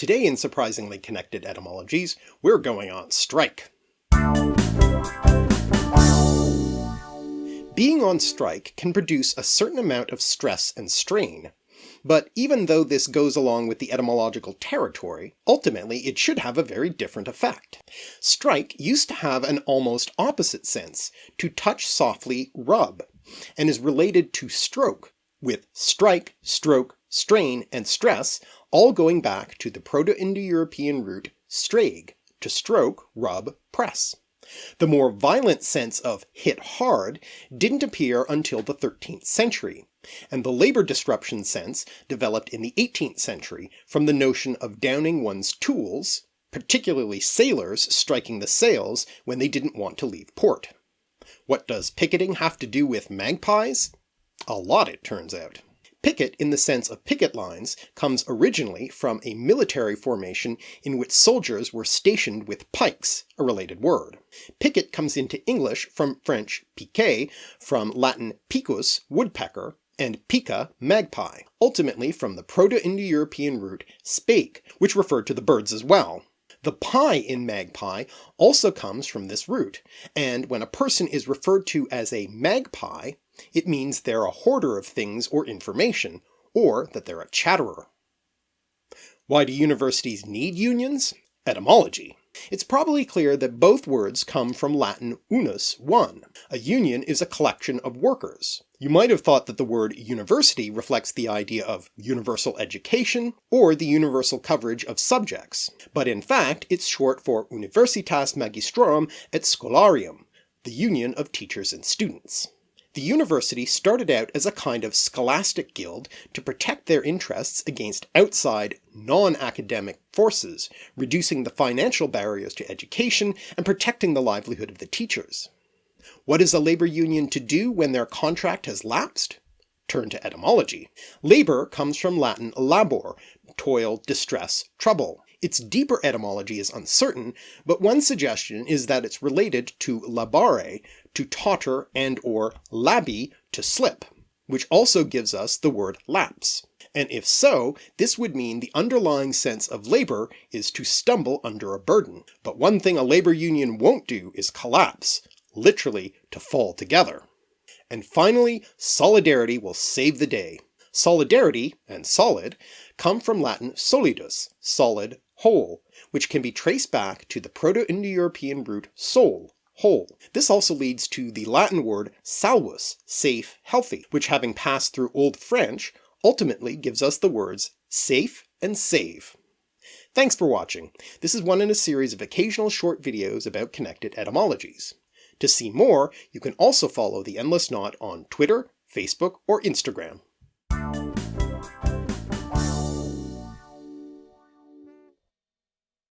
Today in Surprisingly Connected Etymologies, we're going on strike. Being on strike can produce a certain amount of stress and strain, but even though this goes along with the etymological territory, ultimately it should have a very different effect. Strike used to have an almost opposite sense, to touch softly, rub, and is related to stroke, with strike, stroke, strain, and stress all going back to the Proto-Indo-European root streig, to stroke, rub, press. The more violent sense of hit hard didn't appear until the 13th century, and the labour disruption sense developed in the 18th century from the notion of downing one's tools, particularly sailors striking the sails when they didn't want to leave port. What does picketing have to do with magpies? A lot it turns out. Picket in the sense of picket lines comes originally from a military formation in which soldiers were stationed with pikes, a related word. Picket comes into English from French piquet, from Latin picus, woodpecker, and pica, magpie, ultimately from the Proto-Indo-European root speik, which referred to the birds as well. The pie in magpie also comes from this root, and when a person is referred to as a magpie, it means they're a hoarder of things or information, or that they're a chatterer. Why do universities need unions? Etymology. It's probably clear that both words come from Latin unus, one. A union is a collection of workers. You might have thought that the word university reflects the idea of universal education, or the universal coverage of subjects, but in fact it's short for Universitas Magistrorum et Scholarium, the union of teachers and students. The university started out as a kind of scholastic guild to protect their interests against outside, non-academic forces, reducing the financial barriers to education and protecting the livelihood of the teachers. What is a labour union to do when their contract has lapsed? Turn to etymology. Labour comes from Latin labor, toil, distress, trouble. Its deeper etymology is uncertain, but one suggestion is that it's related to labare, to totter and or labi, to slip, which also gives us the word lapse. And if so, this would mean the underlying sense of labour is to stumble under a burden. But one thing a labour union won't do is collapse, literally to fall together. And finally, solidarity will save the day. Solidarity, and solid, come from Latin solidus, solid, whole, which can be traced back to the Proto-Indo-European root sol, whole. This also leads to the Latin word salus, safe, healthy, which having passed through Old French, ultimately gives us the words safe and save. Thanks for watching. This is one in a series of occasional short videos about connected etymologies. To see more, you can also follow The Endless Knot on Twitter, Facebook, or Instagram.